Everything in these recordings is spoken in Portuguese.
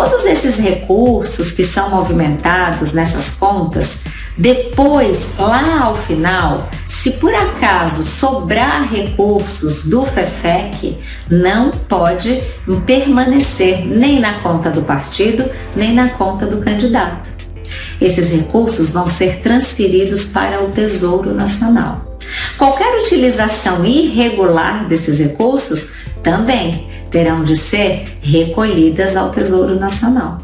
Todos esses recursos que são movimentados nessas contas, depois, lá ao final, se por acaso sobrar recursos do FEFEC, não pode permanecer nem na conta do partido, nem na conta do candidato. Esses recursos vão ser transferidos para o Tesouro Nacional. Qualquer utilização irregular desses recursos também terão de ser recolhidas ao Tesouro Nacional.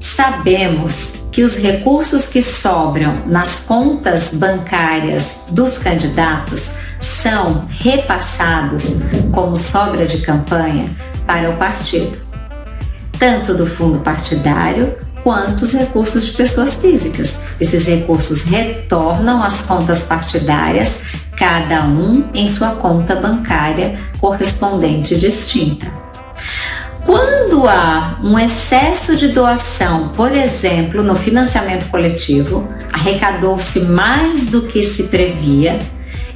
Sabemos que os recursos que sobram nas contas bancárias dos candidatos são repassados como sobra de campanha para o partido, tanto do fundo partidário quanto os recursos de pessoas físicas. Esses recursos retornam às contas partidárias, cada um em sua conta bancária correspondente distinta. Quando há um excesso de doação, por exemplo, no financiamento coletivo, arrecadou-se mais do que se previa,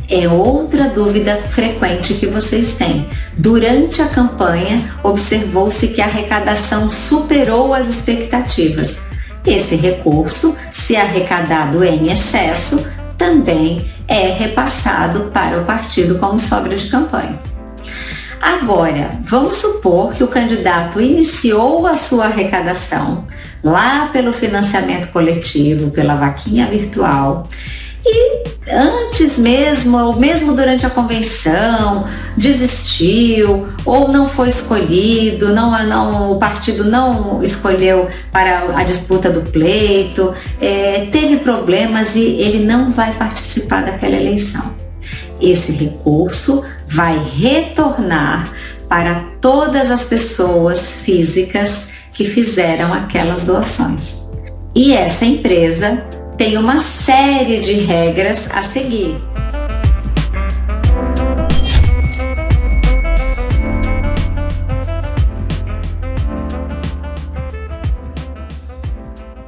é outra dúvida frequente que vocês têm. Durante a campanha, observou-se que a arrecadação superou as expectativas. Esse recurso, se arrecadado em excesso, também é repassado para o partido como sobra de campanha. Agora, vamos supor que o candidato iniciou a sua arrecadação lá pelo financiamento coletivo, pela vaquinha virtual e antes mesmo, ou mesmo durante a convenção, desistiu ou não foi escolhido, não, não, o partido não escolheu para a disputa do pleito, é, teve problemas e ele não vai participar daquela eleição. Esse recurso vai retornar para todas as pessoas físicas que fizeram aquelas doações. E essa empresa tem uma série de regras a seguir.